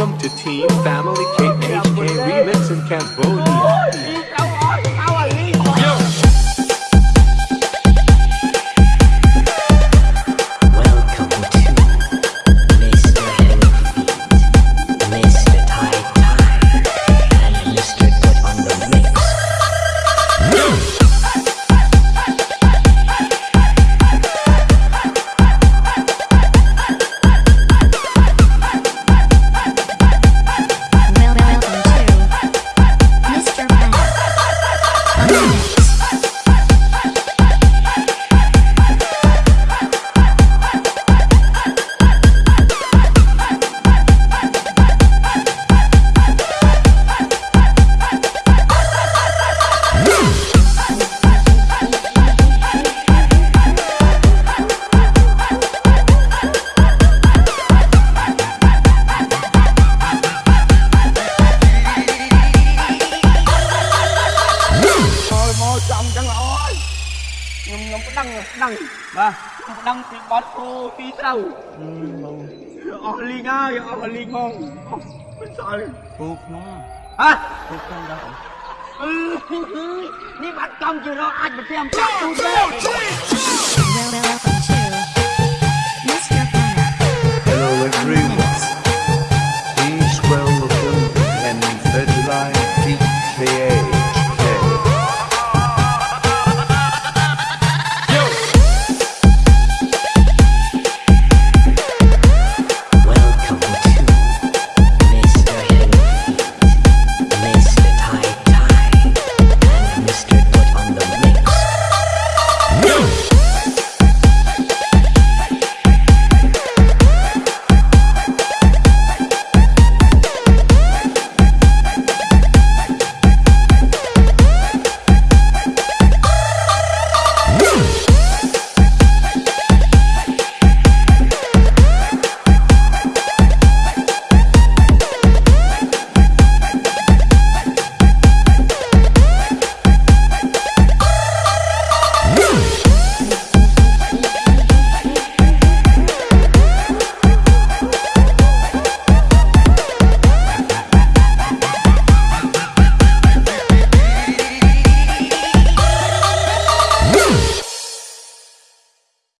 Welcome to Team Family KHK Remix in Cambodia. Thôi មកចំចឹងល្អហើយខ្ញុំខ្ញុំប្តឹងប្តឹងបាទខ្ញុំប្តឹងពីបត់គោពីត្រូវអស់លីងហើយអស់លីងហ្មងអស់មិនសល់ពូខ្ញុំហ៎ពូខ្ញុំដល់អឺនេះបាត់កំជារកអាចប្រចាំចាក់ទូទេ Não!